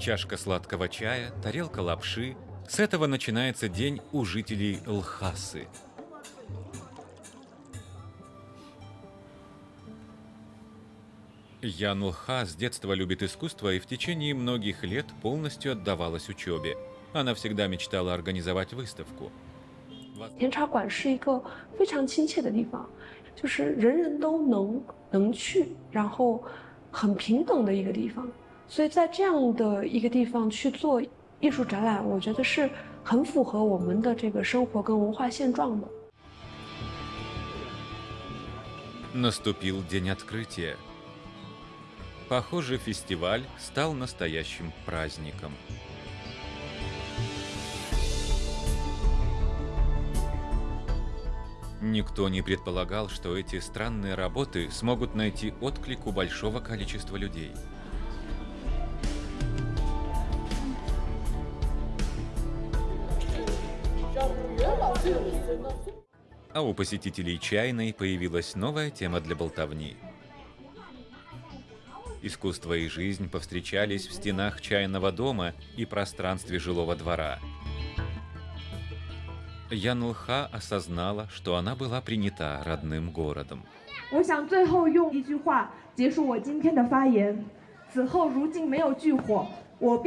Чашка сладкого чая, тарелка лапши. С этого начинается день у жителей Лхасы. Ян Лха с детства любит искусство и в течение многих лет полностью отдавалась учебе. Она всегда мечтала организовать выставку. 甜茶馆是一个非常亲切的地方，就是人人都能能去，然后很平等的一个地方。 所以在这样的一个地方去做艺术展览，我觉得是很符合我们的这个生活跟文化现状的。 Наступил день открытия. Похоже, фестиваль стал настоящим праздником. Никто не предполагал, что эти странные работы смогут найти отклик у большого количества людей. А у посетителей чайной появилась новая тема для болтовни. Искусство и жизнь повстречались в стенах чайного дома и пространстве жилого двора. Ян Лха осознала, что она была принята родным городом. 我